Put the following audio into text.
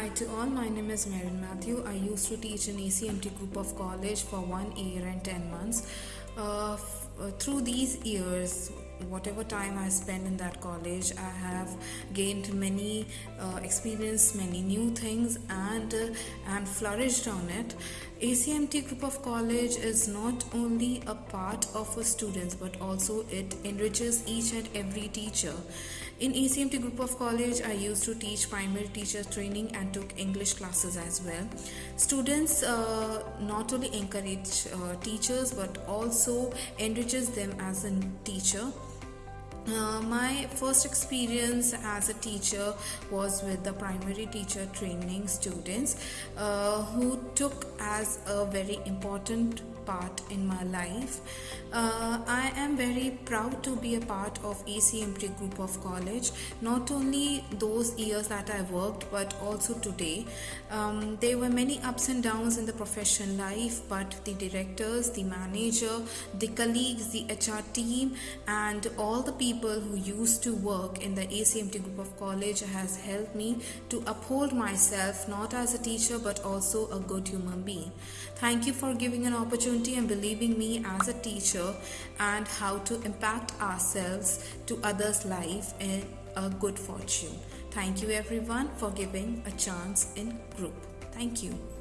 Hi to all, my name is Marin Matthew. I used to teach in ACMT group of college for one year and 10 months. Uh, f- uh, through these years, whatever time I spent in that college, I have gained many uh, experience, many new things, and uh, and flourished on it. ACMT group of college is not only a part of a students, but also it enriches each and every teacher. In ACMT group of college, I used to teach primary teacher training and took English classes as well. Students uh, not only encourage uh, teachers but also enriches them as a teacher. Uh, my first experience as a teacher was with the primary teacher training students uh, who took as a very important part in my life. Uh, I am very proud to be a part of ACMT group of college. Not only those years that I worked, but also today. Um, there were many ups and downs in the profession life, but the directors, the manager, the colleagues, the HR team, and all the people who used to work in the ACMT group of college has helped me to uphold myself not as a teacher but also a good human being. Thank you for giving an opportunity and believing me as a teacher and how to impact ourselves to others' life in a good fortune. Thank you everyone for giving a chance in group. Thank you.